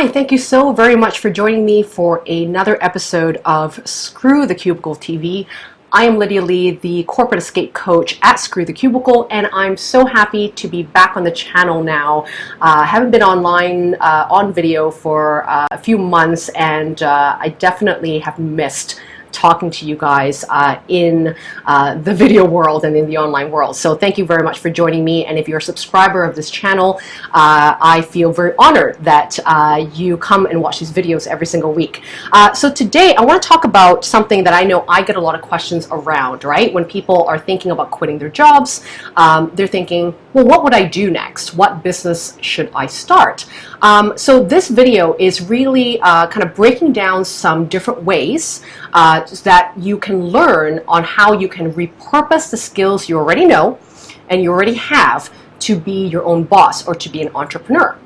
Hi, thank you so very much for joining me for another episode of Screw the Cubicle TV. I am Lydia Lee, the corporate escape coach at Screw the Cubicle, and I'm so happy to be back on the channel now. I uh, haven't been online uh, on video for uh, a few months, and uh, I definitely have missed talking to you guys uh, in uh, the video world and in the online world. So thank you very much for joining me. And if you're a subscriber of this channel, uh, I feel very honored that uh, you come and watch these videos every single week. Uh, so today I want to talk about something that I know I get a lot of questions around, right? When people are thinking about quitting their jobs, um, they're thinking, well, what would I do next? What business should I start? Um, so this video is really uh, kind of breaking down some different ways uh, that you can learn on how you can repurpose the skills you already know and you already have to be your own boss or to be an entrepreneur.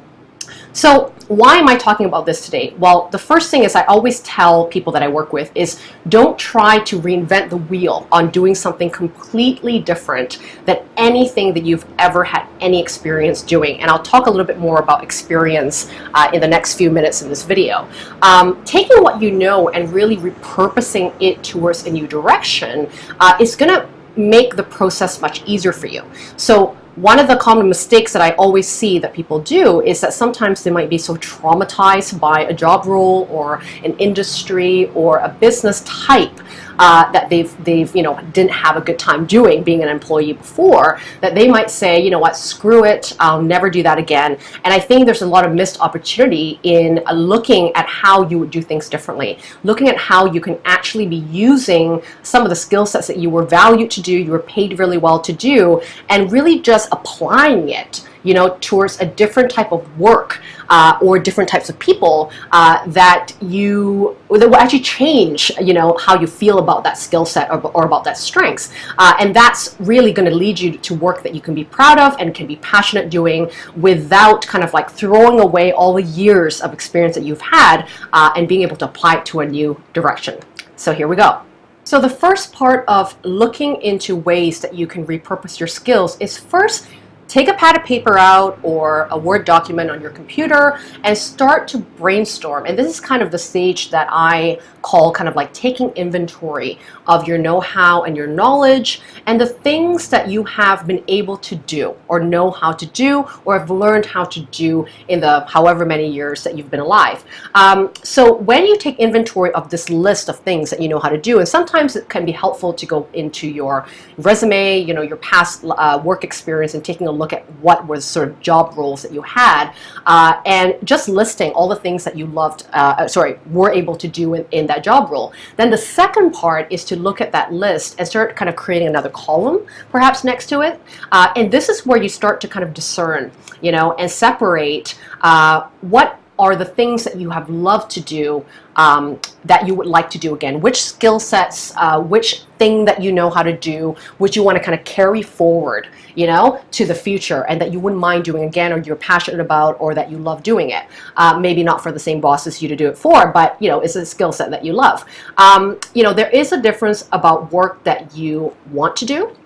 So why am I talking about this today? Well, the first thing is I always tell people that I work with is don't try to reinvent the wheel on doing something completely different than anything that you've ever had any experience doing. And I'll talk a little bit more about experience uh, in the next few minutes in this video. Um, taking what you know and really repurposing it towards a new direction uh, is going to make the process much easier for you. So one of the common mistakes that I always see that people do is that sometimes they might be so traumatized by a job role or an industry or a business type uh, that they've they've you know didn't have a good time doing being an employee before that they might say you know what? Screw it. I'll never do that again. And I think there's a lot of missed opportunity in uh, looking at how you would do things differently looking at how you can actually be using some of the skill sets that you were valued to do you were paid really well to do and really just applying it you know, towards a different type of work uh, or different types of people uh, that you that will actually change, you know, how you feel about that skill set or, or, about that strengths. Uh, and that's really going to lead you to work that you can be proud of and can be passionate doing without kind of like throwing away all the years of experience that you've had uh, and being able to apply it to a new direction. So here we go. So the first part of looking into ways that you can repurpose your skills is first take a pad of paper out or a Word document on your computer and start to brainstorm. And this is kind of the stage that I call kind of like taking inventory of your know-how and your knowledge and the things that you have been able to do or know how to do or have learned how to do in the however many years that you've been alive. Um, so when you take inventory of this list of things that you know how to do, and sometimes it can be helpful to go into your resume, you know, your past uh, work experience and taking a look at what was sort of job roles that you had uh, and just listing all the things that you loved, uh, uh sorry, were able to do in, in that that job role. Then the second part is to look at that list and start kind of creating another column perhaps next to it. Uh, and this is where you start to kind of discern, you know, and separate uh, what are the things that you have loved to do um, that you would like to do again? Which skill sets, uh, which thing that you know how to do, which you want to kind of carry forward, you know, to the future and that you wouldn't mind doing again or you're passionate about or that you love doing it? Uh, maybe not for the same boss as you to do it for, but, you know, it's a skill set that you love. Um, you know, there is a difference about work that you want to do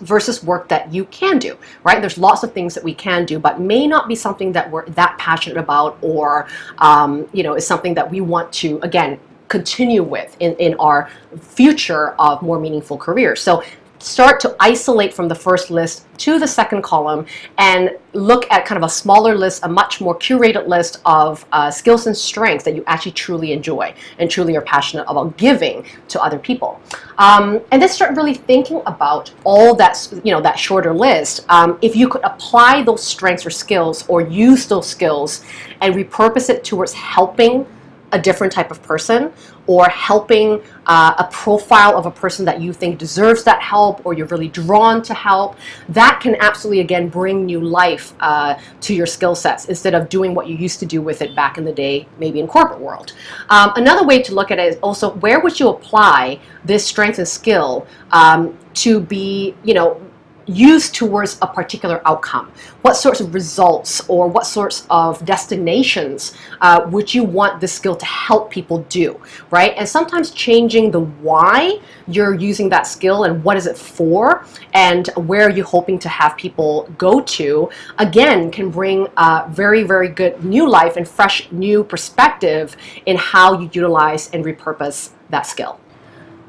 versus work that you can do, right? There's lots of things that we can do, but may not be something that we're that passionate about or, um, you know, is something that we want to, again, continue with in, in our future of more meaningful careers. So start to isolate from the first list to the second column and look at kind of a smaller list, a much more curated list of uh, skills and strengths that you actually truly enjoy and truly are passionate about giving to other people. Um, and then start really thinking about all that, you know, that shorter list. Um, if you could apply those strengths or skills or use those skills and repurpose it towards helping a different type of person or helping uh, a profile of a person that you think deserves that help or you're really drawn to help, that can absolutely, again, bring new life uh, to your skill sets instead of doing what you used to do with it back in the day, maybe in corporate world. Um, another way to look at it is also where would you apply this strength and skill um, to be, you know, used towards a particular outcome? What sorts of results or what sorts of destinations uh, would you want this skill to help people do, right? And sometimes changing the why you're using that skill and what is it for and where are you hoping to have people go to, again, can bring a very, very good new life and fresh new perspective in how you utilize and repurpose that skill.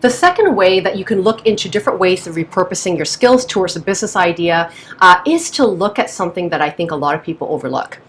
The second way that you can look into different ways of repurposing your skills towards a business idea uh, is to look at something that I think a lot of people overlook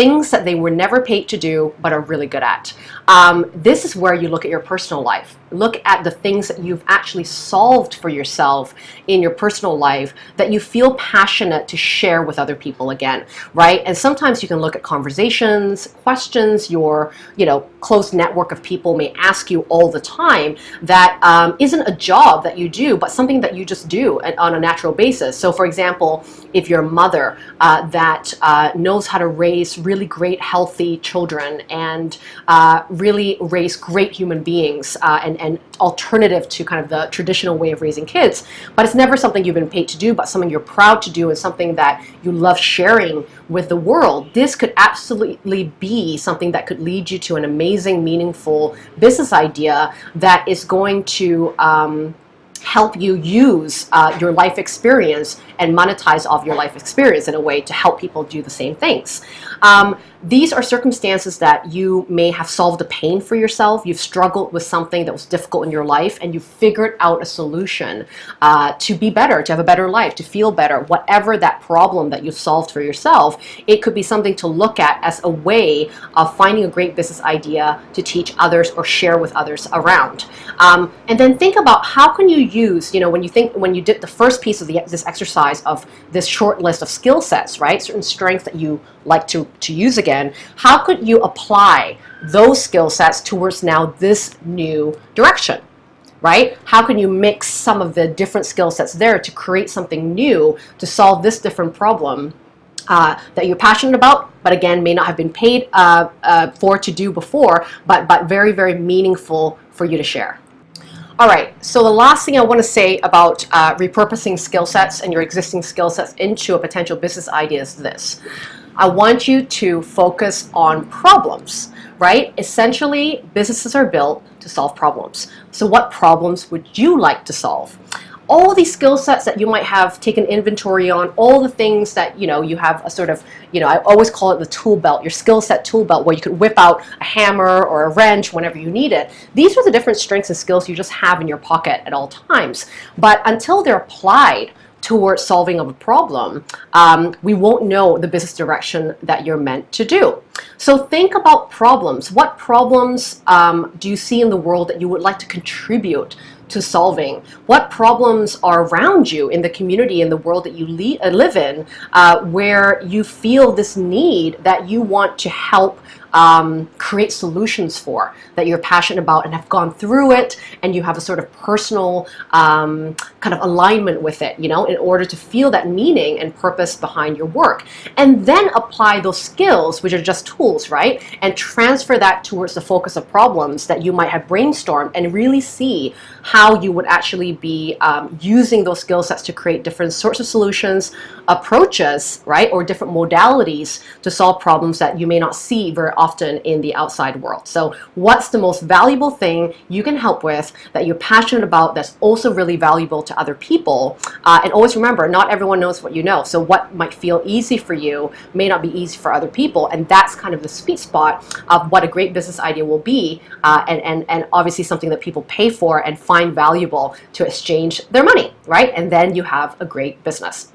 things that they were never paid to do but are really good at. Um, this is where you look at your personal life. Look at the things that you've actually solved for yourself in your personal life that you feel passionate to share with other people again, right? And sometimes you can look at conversations, questions your you know close network of people may ask you all the time that um, not a job that you do, but something that you just do on a natural basis. So for example, if you're a mother uh, that uh, knows how to raise really great, healthy children and uh, really raise great human beings uh, and, and alternative to kind of the traditional way of raising kids. But it's never something you've been paid to do, but something you're proud to do and something that you love sharing with the world. This could absolutely be something that could lead you to an amazing, meaningful business idea that is going to um, help you use uh, your life experience and monetize off your life experience in a way to help people do the same things. Um, these are circumstances that you may have solved a pain for yourself. You've struggled with something that was difficult in your life and you figured out a solution uh, to be better, to have a better life, to feel better, whatever that problem that you solved for yourself. It could be something to look at as a way of finding a great business idea to teach others or share with others around. Um, and then think about how can you use, you know, when you think, when you did the first piece of the, this exercise of this short list of skill sets, right? Certain strengths that you like to, to use again, how could you apply those skill sets towards now this new direction? right? How can you mix some of the different skill sets there to create something new to solve this different problem uh, that you're passionate about, but again, may not have been paid uh, uh, for to do before, but, but very, very meaningful for you to share. All right, so the last thing I want to say about uh, repurposing skill sets and your existing skill sets into a potential business idea is this. I want you to focus on problems, right? Essentially, businesses are built to solve problems. So what problems would you like to solve? all these skill sets that you might have taken inventory on, all the things that you know you have a sort of, you know, I always call it the tool belt, your skill set tool belt, where you could whip out a hammer or a wrench whenever you need it. These are the different strengths and skills you just have in your pocket at all times. But until they're applied towards solving of a problem, um, we won't know the business direction that you're meant to do. So think about problems. What problems um, do you see in the world that you would like to contribute to solving? What problems are around you in the community, in the world that you uh, live in, uh, where you feel this need that you want to help um, create solutions for that you're passionate about and have gone through it and you have a sort of personal um, kind of alignment with it, you know, in order to feel that meaning and purpose behind your work. And then apply those skills, which are just tools, right? And transfer that towards the focus of problems that you might have brainstormed and really see how you would actually be um, using those skill sets to create different sorts of solutions, approaches, right? Or different modalities to solve problems that you may not see very often in the outside world. So what's the most valuable thing you can help with that you're passionate about that's also really valuable to other people? Uh, and always remember, not everyone knows what you know. So what might feel easy for you may not be easy for other people. And that's kind of the sweet spot of what a great business idea will be. Uh, and, and, and obviously something that people pay for and find valuable to exchange their money, right? And then you have a great business.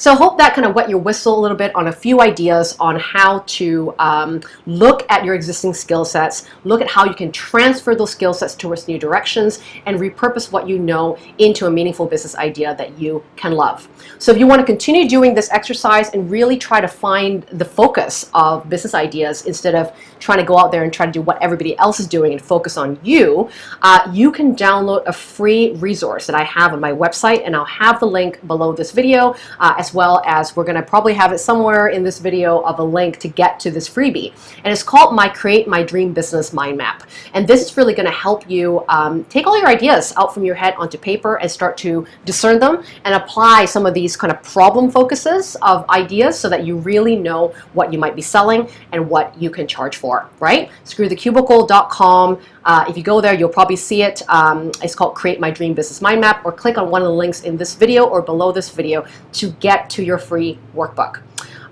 So I hope that kind of wet your whistle a little bit on a few ideas on how to um, look at your existing skill sets, look at how you can transfer those skill sets towards new directions, and repurpose what you know into a meaningful business idea that you can love. So if you want to continue doing this exercise and really try to find the focus of business ideas instead of trying to go out there and try to do what everybody else is doing and focus on you, uh, you can download a free resource that I have on my website, and I'll have the link below this video, uh, as as well as we're going to probably have it somewhere in this video of a link to get to this freebie. And it's called My Create My Dream Business Mind Map. And this is really going to help you um, take all your ideas out from your head onto paper and start to discern them and apply some of these kind of problem focuses of ideas so that you really know what you might be selling and what you can charge for, right? Screwthecubicle.com. Uh, if you go there, you'll probably see it. Um, it's called Create My Dream Business Mind Map or click on one of the links in this video or below this video to get to your free workbook.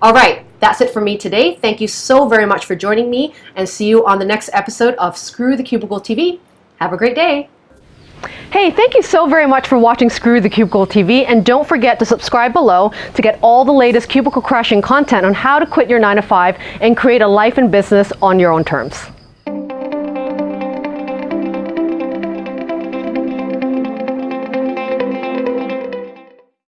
All right, that's it for me today. Thank you so very much for joining me and see you on the next episode of Screw the Cubicle TV. Have a great day. Hey, thank you so very much for watching Screw the Cubicle TV and don't forget to subscribe below to get all the latest cubicle crushing content on how to quit your 9 to 5 and create a life and business on your own terms.